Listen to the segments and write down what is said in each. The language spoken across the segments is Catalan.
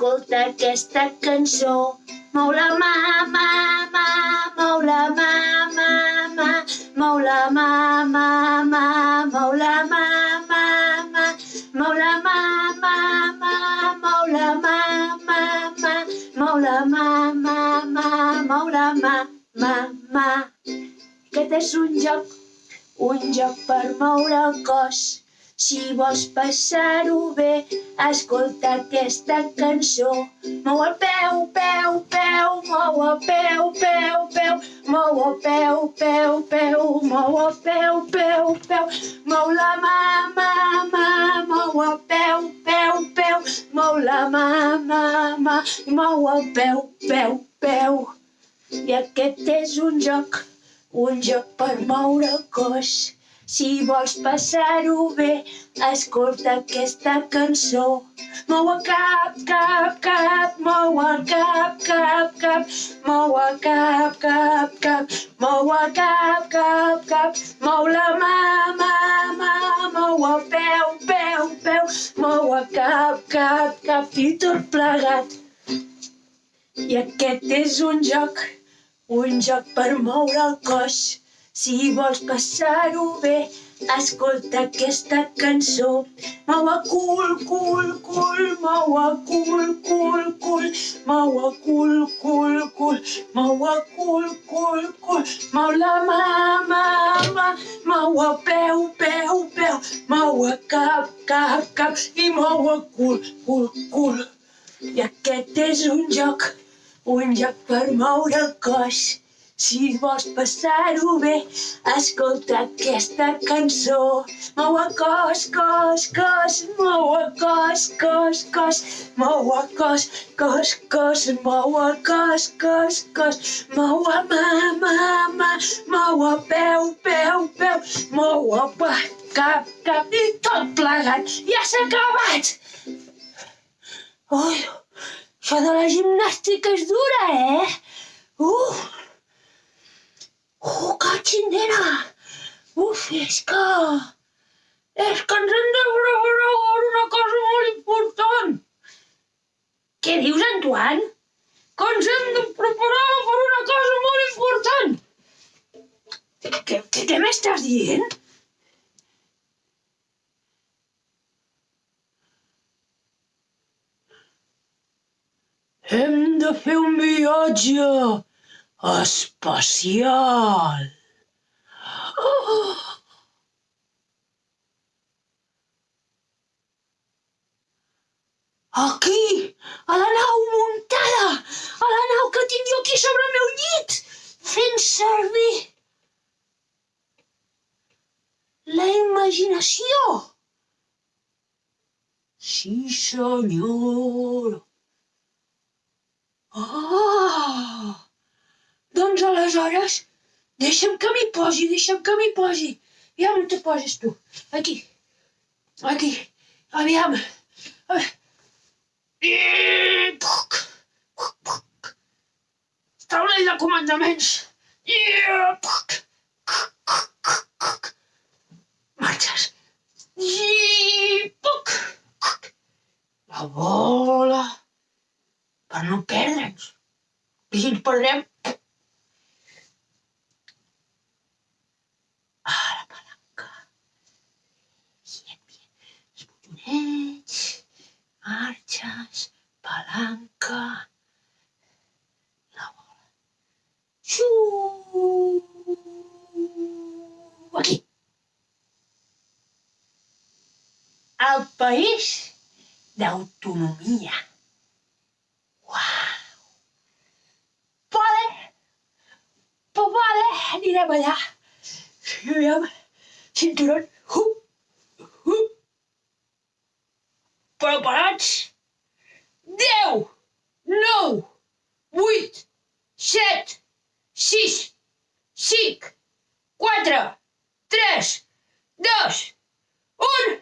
escolta aquesta cançó. Mou la mà, mà, mà, mou la mà, mà, mà, mou la mà, mà, mà, mou la mà, mà, mà, mou la mà, mà, mà, mou la mà, mà, mà, mou la mà, mà, mà, mou la mà, mà, mà. Aquest és un joc, un joc per moure el cos. Si vols passar-ho bé, escolta aquesta cançó. Mou el peu, peu, peu, mou el peu, peu, peu, mou el peu, peu, peu, mou el peu, peu, peu, mou la mà, mà, mà, mou el peu, peu, peu, mou la mà, mà, mà, mou el peu, peu, peu. I aquest és un joc, un joc per moure el cos. Si vols passar-ho bé, escolta aquesta cançó. Mou el cap, cap, cap, mou el cap, cap, cap, mou el cap, cap, cap, mou el cap, cap, cap, mou la mà, mà, mà, mou el peu, peu, peu, mou el cap, cap, cap, i tot plegat. I aquest és un joc, un joc per moure el cos. Si vols passar-ho bé, escolta aquesta cançó. Mou el cul, cul, cul, mou el cul, cul, cul, mou el cul, cul, cul, mou el cul, cul, cul, mou la mà, mà, mà, mou el peu, peu, peu, mou el cap, cap, cap i mou el cul, cul, cul. I aquest és un joc, un joc per moure el cos. Si vols passar-ho bé, escolta aquesta cançó. Mou el cos, cos, cos, mou el cos, cos, cos, mou el cos, cos, cos, mou el cos, cos, cos, mou el mà, mà, mà, mou el peu, peu, peu, mou el pa, cap, cap, i tot plegat. Ja s'ha acabat! Ui, això de la gimnàstica és dura, eh? Uh! Oh, cachindera! Uf, és que... És que ens hem de preparar una cosa molt important. Què dius, Antoine? Que ens hem de preparar per una cosa molt important. Què, què, què m'estàs dient? Hem de fer un viatge espacial. Oh! Aquí, a la nau muntada, a la nau que tinc jo aquí sobre el meu llit, fent servir la imaginació. Sí, senyor. Ah! Doncs aleshores, deixa'm que m'hi posi, deixa'm que m'hi posi. Aviam on te poses tu. Aquí. Aquí. Aviam. Taulell de comandaments. Marxes. La bola. Per no perdre'ns. I si ens perdrem, botonets, marxes, palanca, la bola. Xiu! Aquí. El país d'autonomia. Uau! Vale! Pues vale, anirem allà. Aviam, cinturón. Hup! preparats? 10, 9, 8, 7, 6, 5, 4, 3, 2, 1,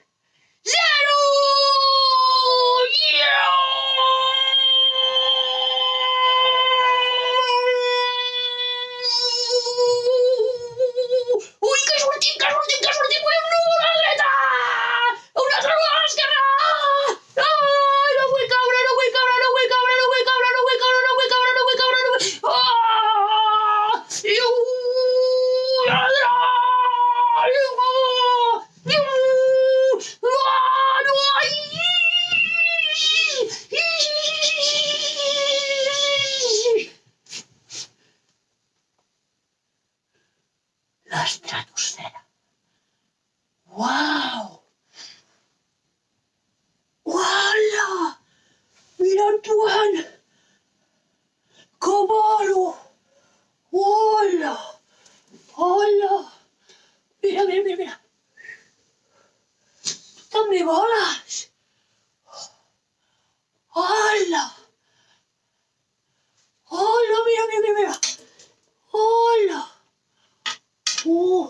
que sortim, que sortim, que sortim! Vull un núvol a la dreta! Un altre núvol a l'esquerra! Ai, no vull caure, no vull caure, no vull caure, no vull caure, no vull caure, no vull caure, no vull caure, no vull... Ah! Iu! A la dreta! Iu! Iu! Ah, no! Ai! L'estratosfera. Uau! voles? Hola! Hola, mira, mira, mira, mira! Hola! Uh!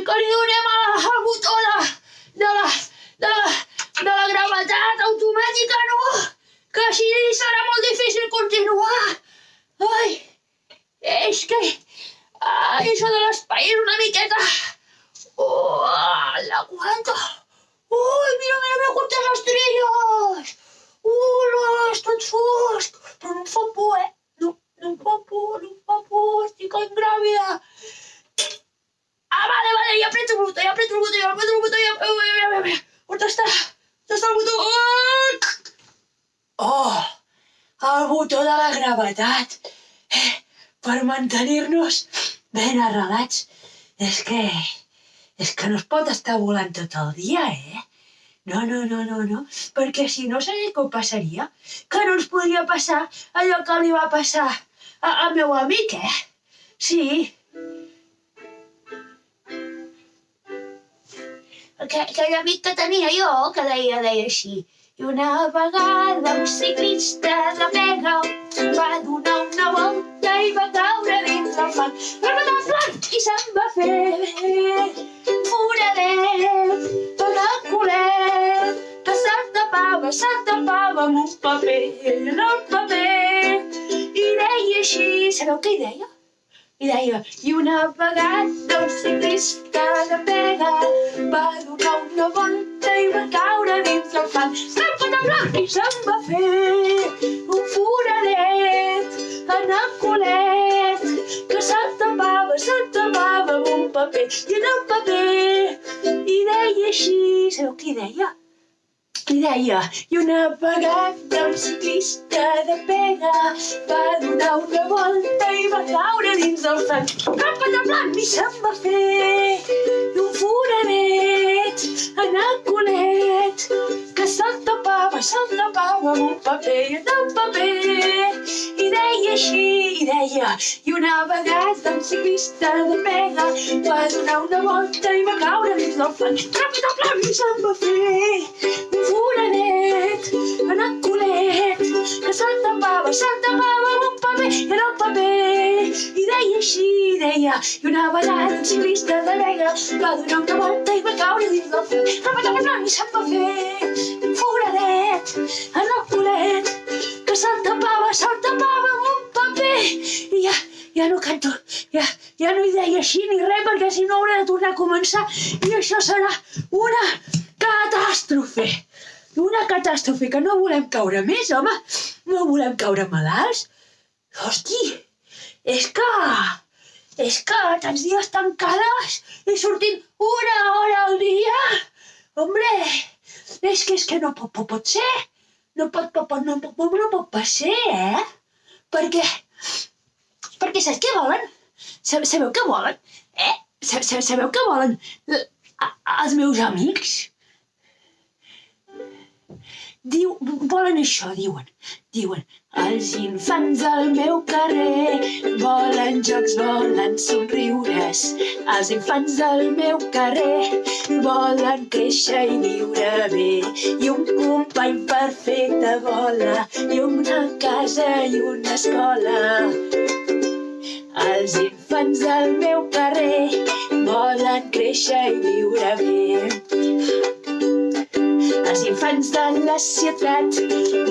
Donem a la, botó de, de, la, de, la, de la gravetat automàtica, no? Que així serà molt difícil continuar. Ai, és que... Ai, això de l'espai és una miqueta... Oh, l'aguanta! Ui, mira, mira, mira quantes estrelles! Ula, és tot fosc! Però no em fa por, eh? No, no em fa por, no em fa por, estic engràvida! Ah, vale, vale, ja aprieto el botó, ja aprieto el botó, ja aprieto el botó, ja... Mira, mira, mira, mira. On està? On està el botó? Oh, el botó de la gravetat. Eh, per mantenir-nos ben arrelats. És que és que no es pot estar volant tot el dia, eh? No, no, no, no, no, perquè si no sé què passaria, que no ens podria passar allò que li va passar a, al meu amic, eh? Sí. Que, aquell amic que tenia jo, que deia, deia així, i una vegada un ciclista de pega va donar una volta i va caure dins el fang. Va matar el flanc i se'n va fer foradet tot el culet que se'n tapava, se'n tapava amb un paper en el paper i deia així, sabeu què hi deia? I deia, i un ciclista de pega va donar una volta i va caure dins el fang. Va blanc i se'n va fer un foradet en el culet que se'n tapava, se'n tapava amb un paper i en el paper i deia així, sabeu què deia? I deia, i una vegada un ciclista de pega va donar una volta i va caure dins del fang. Capa de blanc i se'n va fer un foradet en el culet que se'l tapava, se'l tapava amb un paper i el paper. I deia així, i deia, i una vegada un ciclista de pega va donar una volta i va caure dins del fang. Capa de blanc i se'n va fer un foradet en el culet que se'l tapava, se'l tapava amb un paper en el paper i deia així, deia i una un ciclista de vega va donar una volta i va caure dins del fang rapatava blanc i se'n va fer un foradet en el culet que se'l tapava, se'l tapava amb un paper i ja, ja no canto, ja, ja no hi deia així ni res perquè si no hauré de tornar a començar i això serà una catàstrofe. Una catàstrofe que no volem caure més, home. No volem caure malalts. Hosti, és que... És que tants dies tancades i sortint una hora al dia. Hombre, és que és que no pot, pot, pot ser. No pot, pot, pot, no, pot, no pot ser, eh? Perquè... Perquè saps què volen? Sabeu què volen? Eh? Sabeu què volen els meus amics? Diu, volen això, diuen. Diuen, els infants del meu carrer volen jocs, volen somriures. Els infants del meu carrer volen créixer i viure bé. I un company perfecte vola, i una casa i una escola. Els infants del meu carrer volen créixer i viure bé. Els infants de la ciutat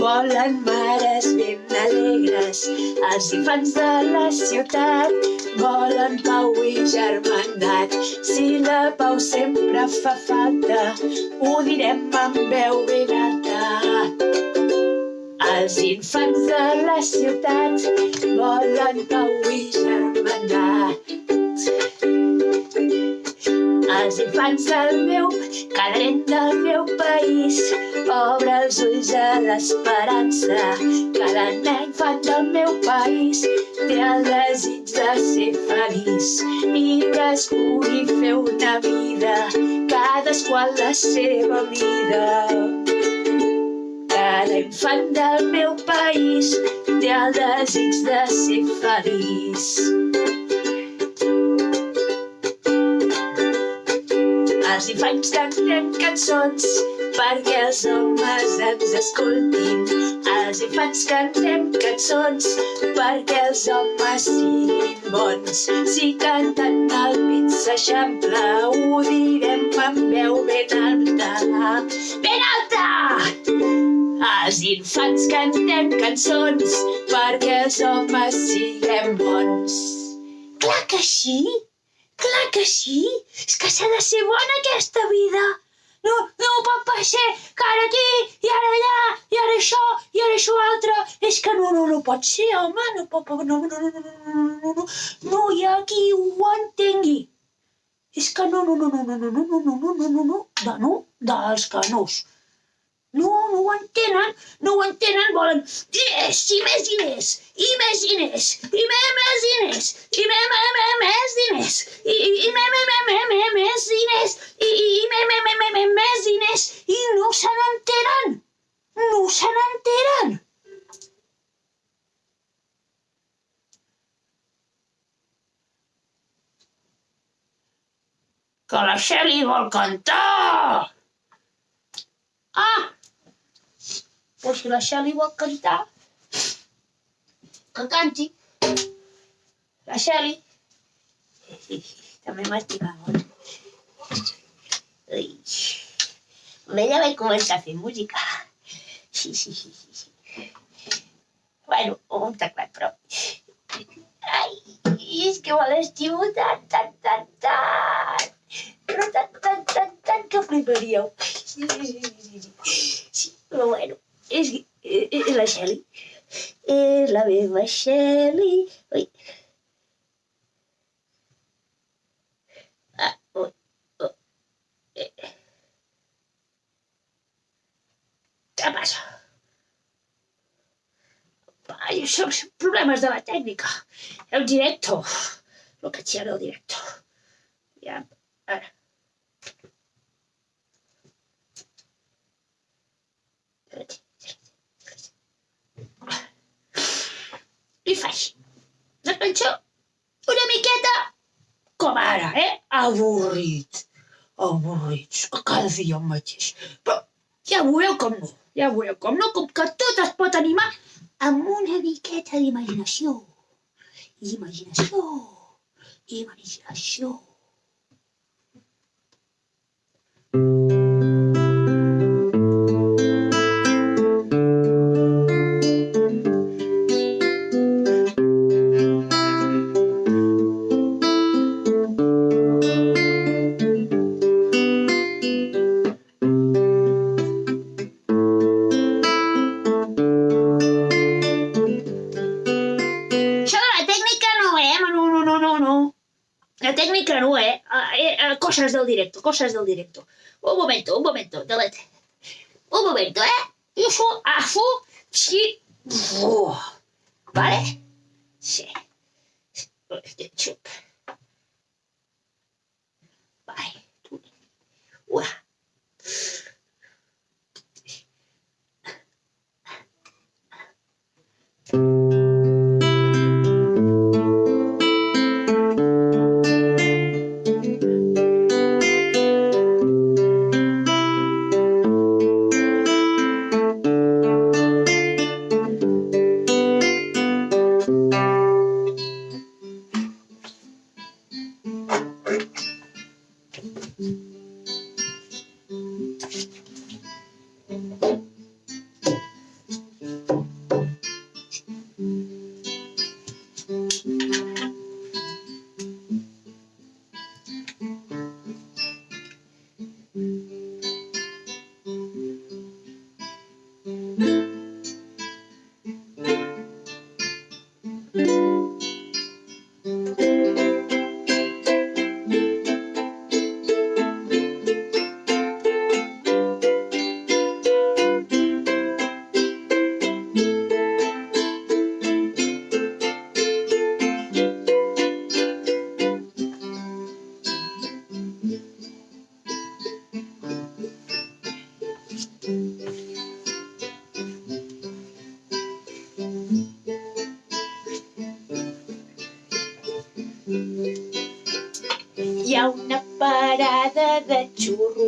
volen mares ben alegres. Els infants de la ciutat volen pau i germandat. Si la pau sempre fa falta, ho direm amb veu ben alta. Els infants de la ciutat volen pau i germandat. Els infants del meu, nen del meu país, obre els ulls a l'esperança. Cada nen infant del meu país té el desig de ser feliç i que es pugui fer una vida, cadascú a la seva mida. Cada infant del meu país té el desig de ser feliç. Els infants cantem cançons perquè els homes ens escoltin. Els infants cantem cançons perquè els homes siguin bons. Si canten el pit s'eixampla, ho direm amb veu ben alta. Ben alta! Els infants cantem cançons perquè els homes siguem bons. Clar que sí! Clar que sí! És que s'ha de ser bona aquesta vida! No, no pot passar que ara aquí, i ara allà, i ara això, i ara això altre. És que no, no, no pot ser, home, no pot, no, no, no, no, no, no, no, no, hi ha qui ho entengui. És que no, no, no, no, no, no, no, no, no, no, no, no, no, no, dels canós. No, no ho entenen, no ho entenen, volen diners i més diners, i més diners, i més, més diners, i més, més, més, més diners, i, i més, més, més, més, més, més diners, i, i més, més, més, més, més, més diners, i no se n'enteren, no se n'enteren. Que la Xeli vol cantar! Ah! Xeli. També m'estima molt. Ui. Amb ella vaig començar a fer música. Sí, sí, sí, sí. Bueno, un teclat, però... Ai, que me l'estimo tant, tant, tant, tant. Però tant, tant, tant, tant que fliparíeu. Sí, sí, sí, sí, sí. sí bueno, la Xeli. És la meva Xeli. Ui. Ah, ui, ui. Eh. Què passa? Ai, són problemes de la tècnica. El directo. Lo que c'era el directo. Ja, ara. I faig la cançó una miqueta com ara, eh? Avorrit. Avorrit. Dia el mateix. Però ja veureu com no. Ja veureu com no, com que tot es pot animar amb una miqueta d'imaginació. Imaginació. Imaginació. Això directo, cosas del directo. Un momento, un momento, delete. Un momento, eh? Eso, afu, sí. Uf.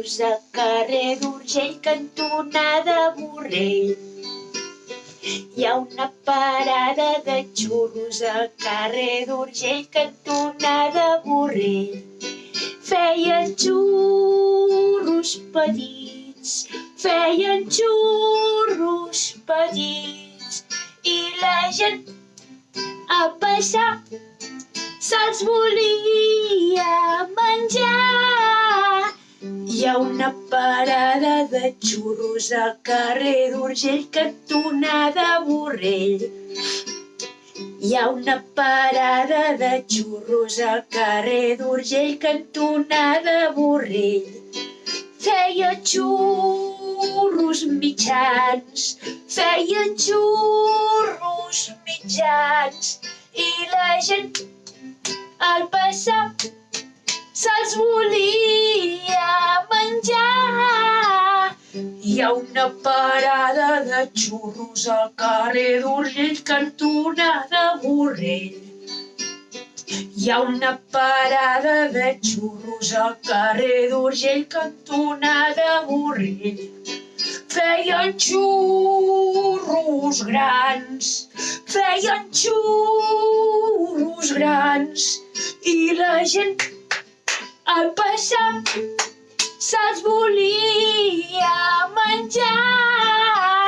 José xurros al carrer d'Urgell, cantonada Borrell. Hi ha una parada de xurros al carrer d'Urgell, cantonada Borrell. Feia xurros mitjans, feia xurros mitjans i la gent al passar se'ls volia menjar. Hi ha una parada de xurros al carrer d'Urgell, cantonada Borrell. Hi ha una parada de xurros al carrer d'Urgell, cantonada Borrell. Feien xurros grans, feien xurros grans i la gent al passar se'ls volia menjar.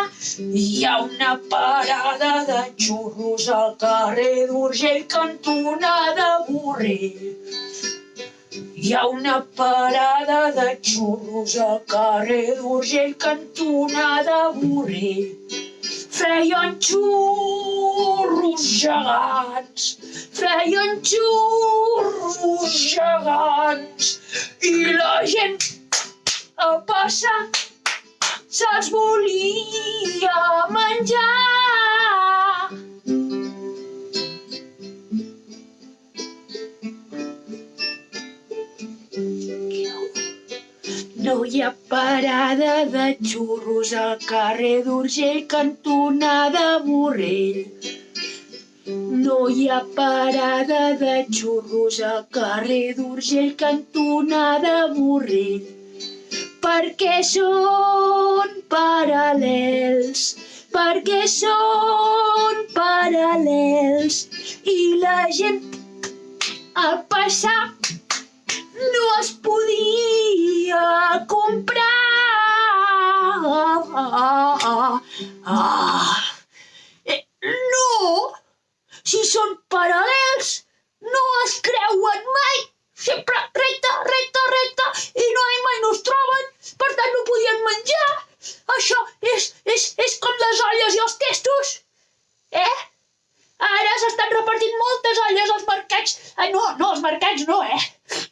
Hi ha una parada de xurros al carrer d'Urgell, cantonada Borrell. Hi ha una parada de xurros al carrer d'Urgell, cantonada Borrell. Feien xurros gegants, feien xurros gegants i la gent al passar se'ls volia menjar. No hi ha parada de xurros al carrer d'Urgell, cantonada Borrell. No hi ha parada de xurros al carrer d'Urgell, cantonada Borrell. Perquè són paral·lels, perquè són paral·lels i la gent al passar no es podia comprar. Ah, eh, no, si són paral·lels, no es creuen mai. Sempre recte, recte, recte, i no hi mai no es troben, per tant no podien menjar. Això és, és, és com les olles i els testos. Eh? Ara s'estan repartint moltes olles als mercats. Ai, no, no, als mercats no, eh?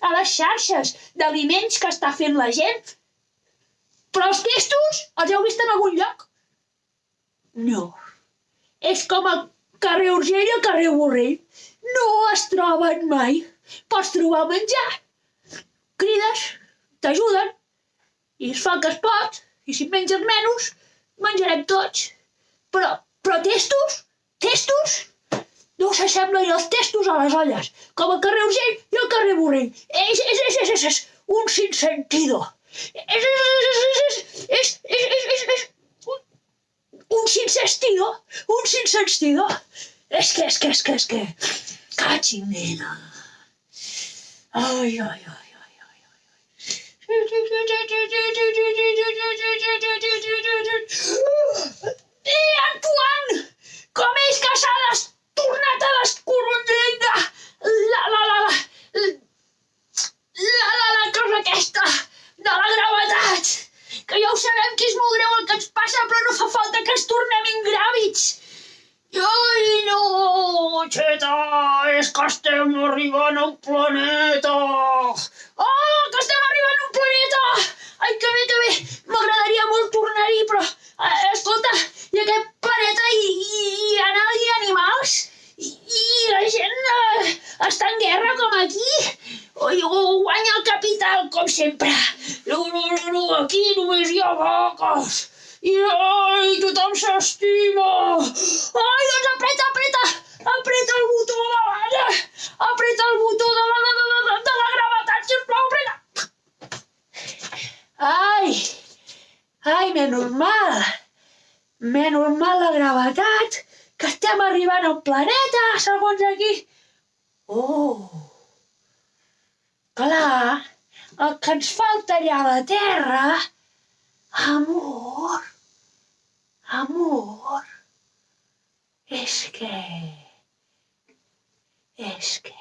A les xarxes d'aliments que està fent la gent. Però els testos els heu vist en algun lloc? No. És com el carrer Urgell i el carrer Borrell. No es troben mai. Pots trobar menjar. Crides, t'ajuden, i es fa el que es pot, i si menges menys, menjarem tots. Però, però testos? Testos? No s'assemblen els testos a les olles, com el carrer Urgell i el carrer Borrell. És, és, és, és, és, és un sinsentido. És, és, és, és, és, és, és, és, és, un, un sinsentido, un sinsentido. És que, és que, és que, és que... Cachindena. Ai, ai, ai, ai, ai, ai. I Antoine, com és que s'ha tornat a descorrondringa la, la, la, la, la, la, la cosa aquesta de la gravetat. Que ja ho sabem que és molt greu el que ens passa, però no fa falta que ens tornem ingràvids. Ai, no, xeta, és que estem arribant a un planeta. Oh, que estem arribant a un planeta! Ai, que bé, que bé, m'agradaria molt tornar-hi, però, eh, escolta, i aquest planeta hi, hi, hi ha hi animals? I, I la gent eh, està en guerra com aquí? O, o guanya el capital, com sempre? Aquí només hi ha vaques. I ai, tothom s'estima! Ai, doncs apreta, apreta! Apreta el botó de la... Apreta el botó de la... de, de, de, de la gravetat, sisplau, apreta! Ai! Ai, menys mal! Menys mal la gravetat, que estem arribant al planeta, segons aquí. Oh! Clar, el que ens falta allà a la Terra... Amor! Amor! És que... És que...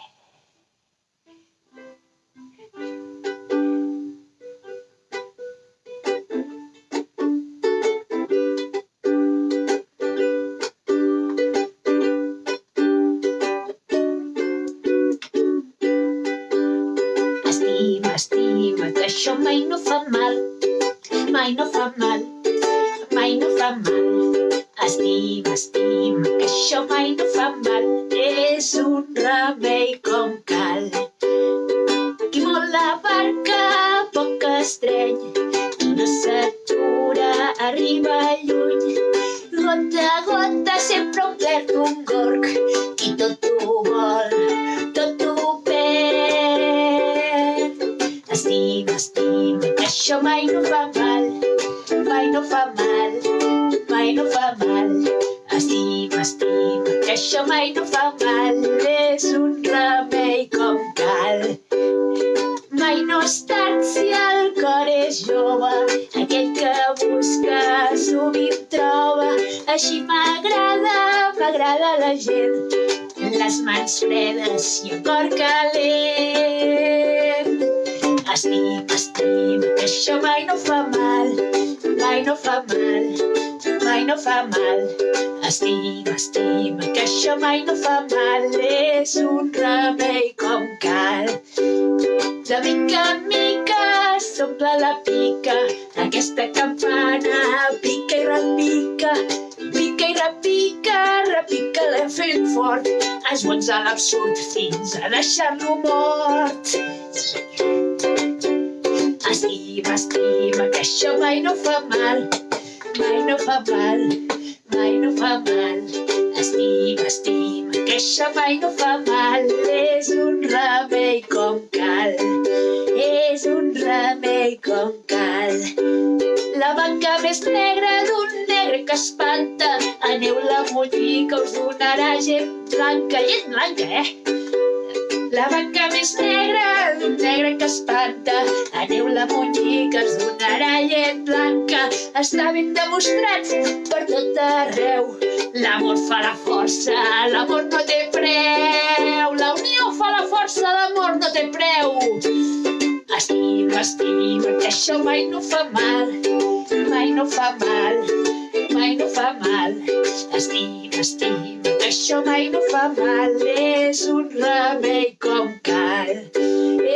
Estima, estima, que això mai no fa mal, mai no fa mal, fa mal. Estima, estima, que això mai no fa mal, és un remei com cal. Qui vol la barca poc estreny, qui no s'atura arriba fa mal. Estima, estima, que això mai no fa mal, és un remei com cal. De mica en mica s'omple la pica, aquesta campana pica i repica, pica i repica, repica l'hem fet fort, esbonza l'absurd fins a deixar-lo mort. Estima, estima, que això mai no fa mal, mai no fa mal, mai no fa mal. Estima, estima, que això mai no fa mal, és un remei com cal, és un remei com cal. La banca més negra d'un negre que espanta, aneu-la a mullir que us donarà gent blanca, llet blanca, eh? La banca més negra d'un negre que espanta, aneu-la a mullir que us donarà llet blanca. Està ben demostrat per tot arreu. L'amor fa la força, l'amor no té preu. La unió fa la força, l'amor no té preu. Estima, estima, que això mai no fa mal, mai no fa mal, mai no fa mal. Estima, estima, que això mai no fa mal, és un remei com cal,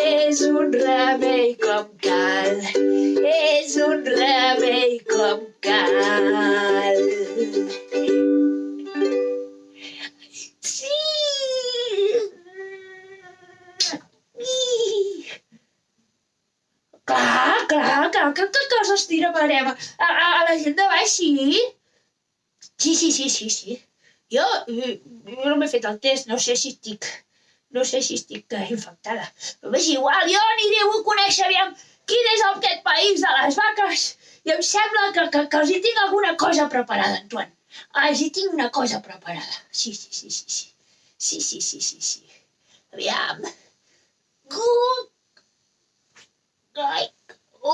és un remei com cal, és un remei com cal. Que coses tiramarem? A, a, a la gent de baix, sí? Sí, sí, sí, sí, sí. Jo, jo no m'he fet el test, no sé si estic... No sé si estic eh, infectada. Però és igual, jo aniré a conèixer aviam quin és aquest país de les vaques. I em sembla que, que, que els hi tinc alguna cosa preparada, Antoine. Ah, els hi tinc una cosa preparada. Sí, sí, sí, sí, sí. Sí, sí, sí, sí, sí. Aviam. Good. Ai,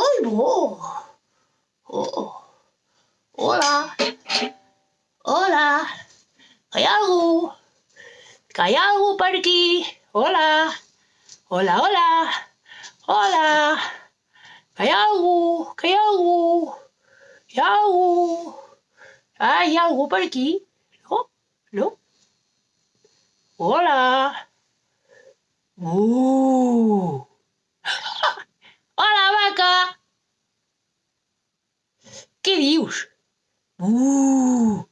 ui, oh. Oh. Hola. Hola. Que hi ha algú? Que hi ha algú per aquí? Hola. Hola, hola. Hola. Que hi ha algú? Que hi ha algú? Hi ha algú? Ah, hi ha algú per aquí? No? No? Hola. Uh. Hola, vaca! Què dius? Uh!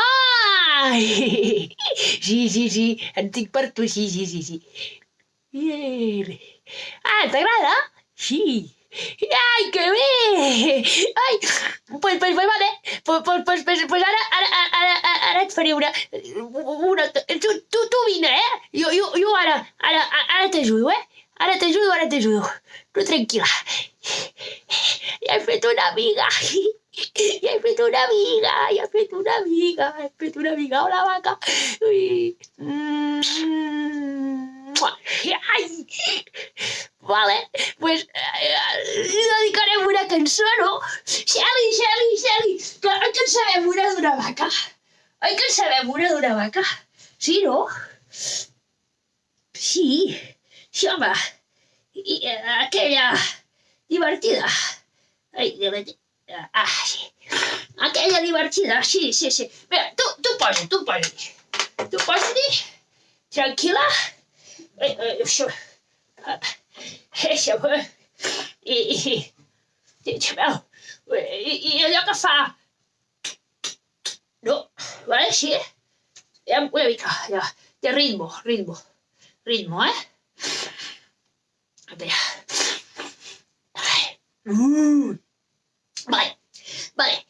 Ai! Sí, sí, sí, en tinc per tu, sí, sí, sí, sí. Bien. Ah, t'agrada? Sí. Ai, que bé! Ai, pues, pues, pues vale. Pues, pues, pues, pues, pues ara, ara, ara, ara, et faré una... una tu, tu, tu vine, eh? Jo, jo, jo ara, ara, ara t'ajudo, eh? Ara t'ajudo, ara t'ajudo. Tu tranquil·la. Ja he fet una amiga. I he fet una amiga, i he fet una amiga, he fet una amiga amb la vaca. Mm. Vale, pues eh, li dedicarem una cançó, no? Xeli, Xeli, Xeli, que, que en sabem una d'una vaca. Oi que en sabem una vaca? Sí, no? Sí, sí, home. Eh, aquella divertida. Ai, divertida. Ah, sí. Aquella divertida, sí, sí, sí. Mira, tu, tu posa, tu posa. Tu posa-t'hi, tranquil·la. Eh, eh, això, això, i, i, i, i, i allò que fa, no, vale, sí, ja, una mica, ja, de ritmo, ritmo, ritmo, eh? Espera. Mm. Vale, vale.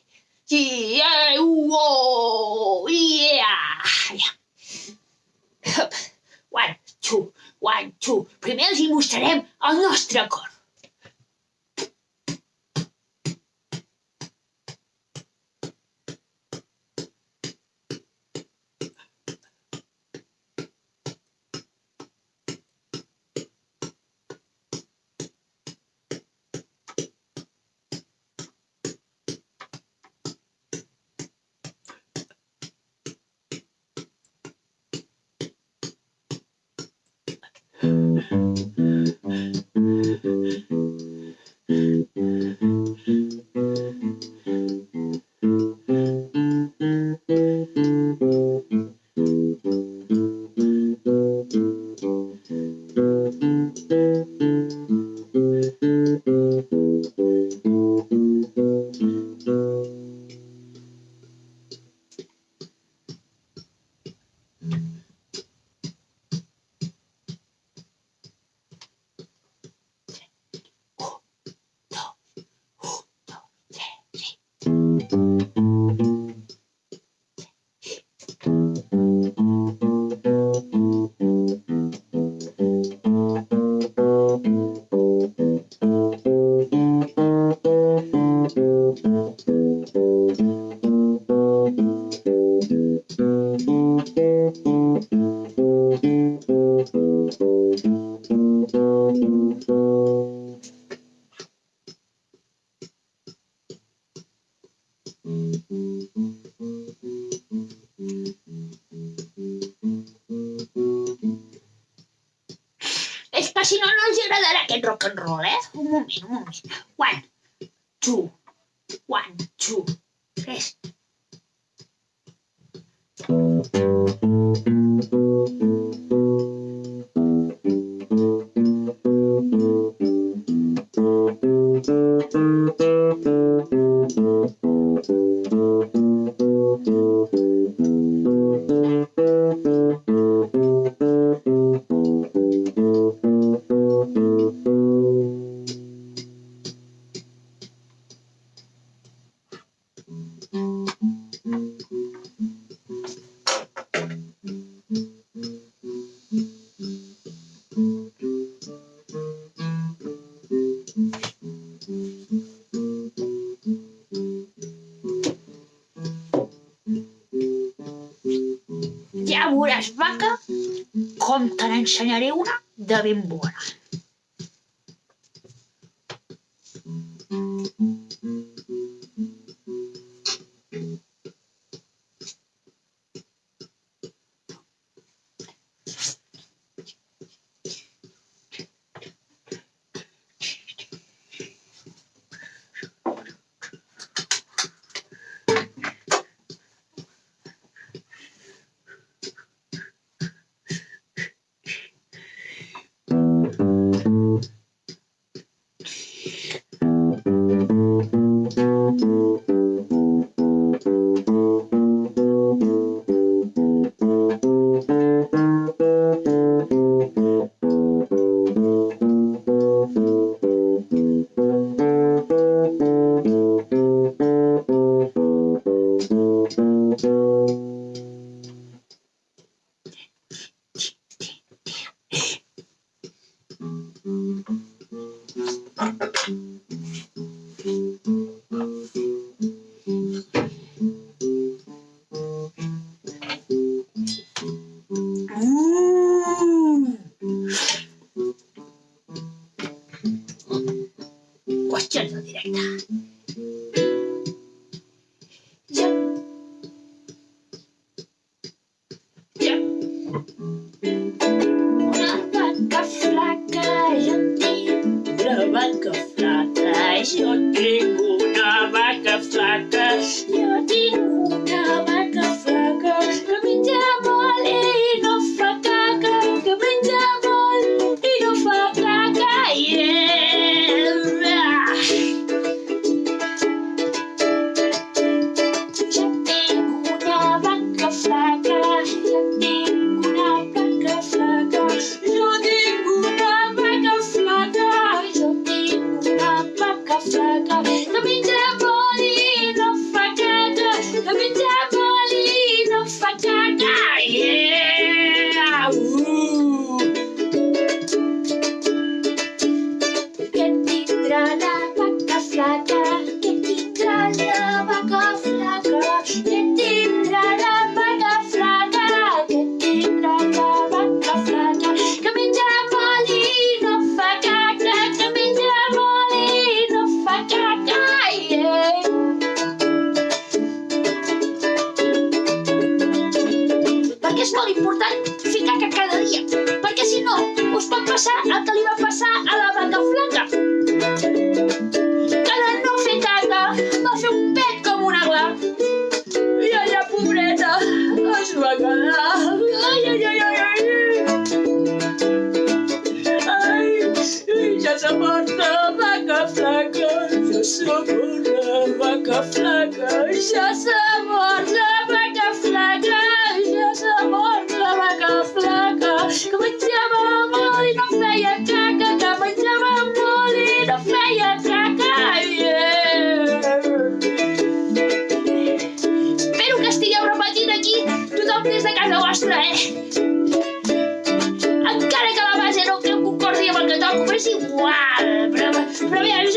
Yeah, whoa, yeah. Hup. One, two, one, two. Primer els hi mostrarem el cor. Música te n'ensenyaré una de ben bona.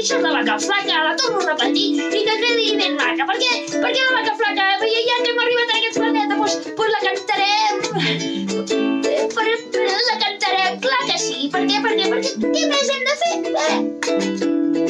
fixes la vaca flaca, la torno a repetir i que quedi ben maca. Per què? Per què la vaca flaca? Ja, ja que hem arribat a aquest planeta, doncs, pues, la cantarem. Per, per, la cantarem, clar que sí. Per què? Per què? Perquè què més hem de fer? Eh?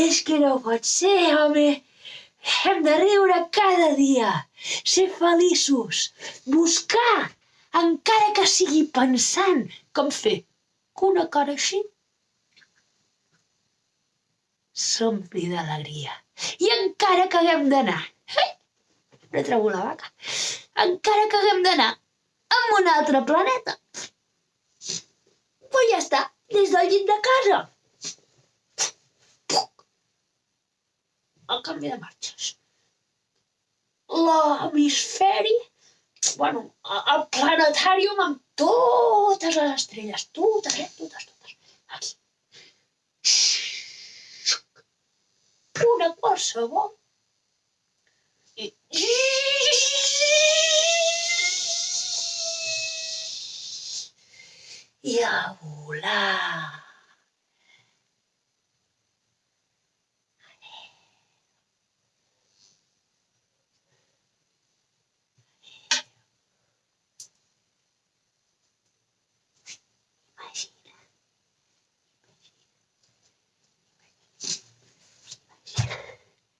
És que no pot ser, home! Hem de riure cada dia, ser feliços, buscar, encara que sigui pensant, com fer que una cara així s'ompli d'alegria. I encara que haguem d'anar, eh, no trobo la vaca, encara que haguem d'anar a un altre planeta, pues ja està, des del llit de casa. el canvi de marxes. L'hemisferi, bueno, el planetàrium amb totes les estrelles, totes, eh? totes, totes, aquí. Una qualsevol. I... I a volar.